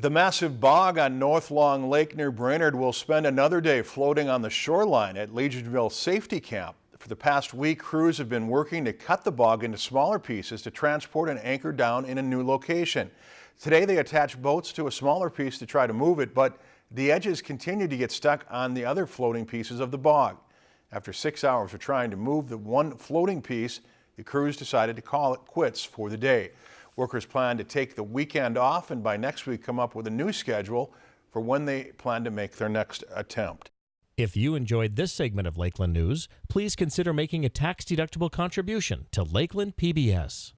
The massive bog on North Long Lake near Brainerd will spend another day floating on the shoreline at Legionville Safety Camp. For the past week, crews have been working to cut the bog into smaller pieces to transport and anchor down in a new location. Today they attach boats to a smaller piece to try to move it, but the edges continue to get stuck on the other floating pieces of the bog. After six hours of trying to move the one floating piece, the crews decided to call it quits for the day. Workers plan to take the weekend off and by next week come up with a new schedule for when they plan to make their next attempt. If you enjoyed this segment of Lakeland News, please consider making a tax-deductible contribution to Lakeland PBS.